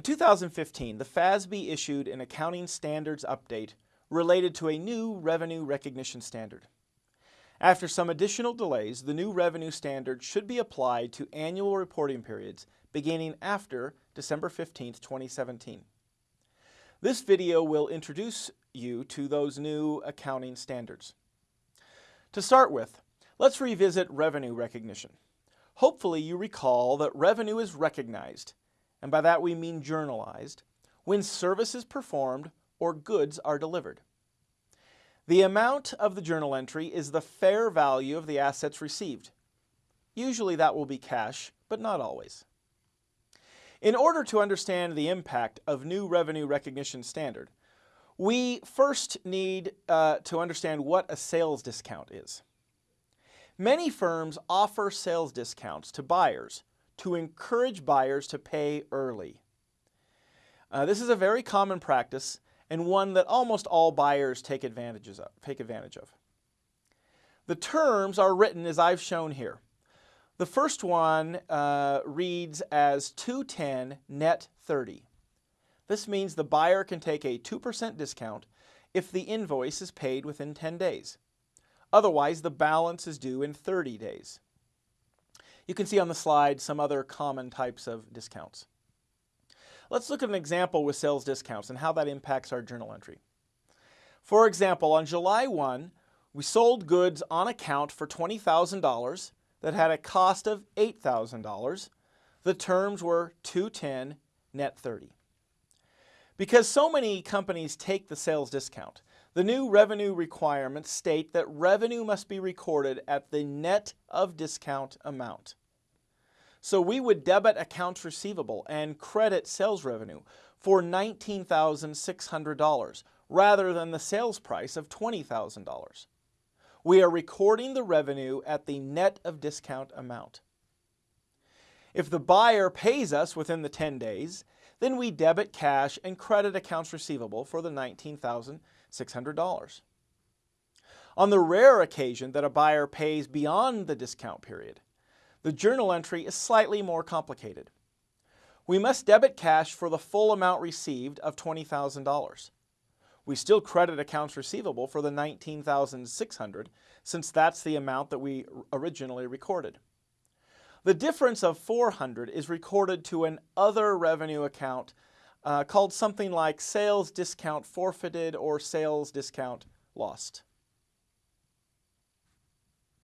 In 2015, the FASB issued an accounting standards update related to a new revenue recognition standard. After some additional delays, the new revenue standard should be applied to annual reporting periods beginning after December 15, 2017. This video will introduce you to those new accounting standards. To start with, let's revisit revenue recognition. Hopefully you recall that revenue is recognized, and by that we mean journalized, when service is performed or goods are delivered. The amount of the journal entry is the fair value of the assets received. Usually that will be cash, but not always. In order to understand the impact of new revenue recognition standard, we first need uh, to understand what a sales discount is. Many firms offer sales discounts to buyers to encourage buyers to pay early. Uh, this is a very common practice and one that almost all buyers take, advantages of, take advantage of. The terms are written as I've shown here. The first one uh, reads as 210 net 30. This means the buyer can take a 2% discount if the invoice is paid within 10 days. Otherwise, the balance is due in 30 days. You can see on the slide some other common types of discounts. Let's look at an example with sales discounts and how that impacts our journal entry. For example, on July 1, we sold goods on account for $20,000 that had a cost of $8,000. The terms were 210 net 30. Because so many companies take the sales discount, the new revenue requirements state that revenue must be recorded at the net of discount amount. So we would debit accounts receivable and credit sales revenue for $19,600 rather than the sales price of $20,000. We are recording the revenue at the net of discount amount. If the buyer pays us within the 10 days, then we debit cash and credit accounts receivable for the $19,600. On the rare occasion that a buyer pays beyond the discount period, the journal entry is slightly more complicated. We must debit cash for the full amount received of $20,000. We still credit accounts receivable for the $19,600 since that's the amount that we originally recorded. The difference of 400 is recorded to an other revenue account uh, called something like sales discount forfeited or sales discount lost.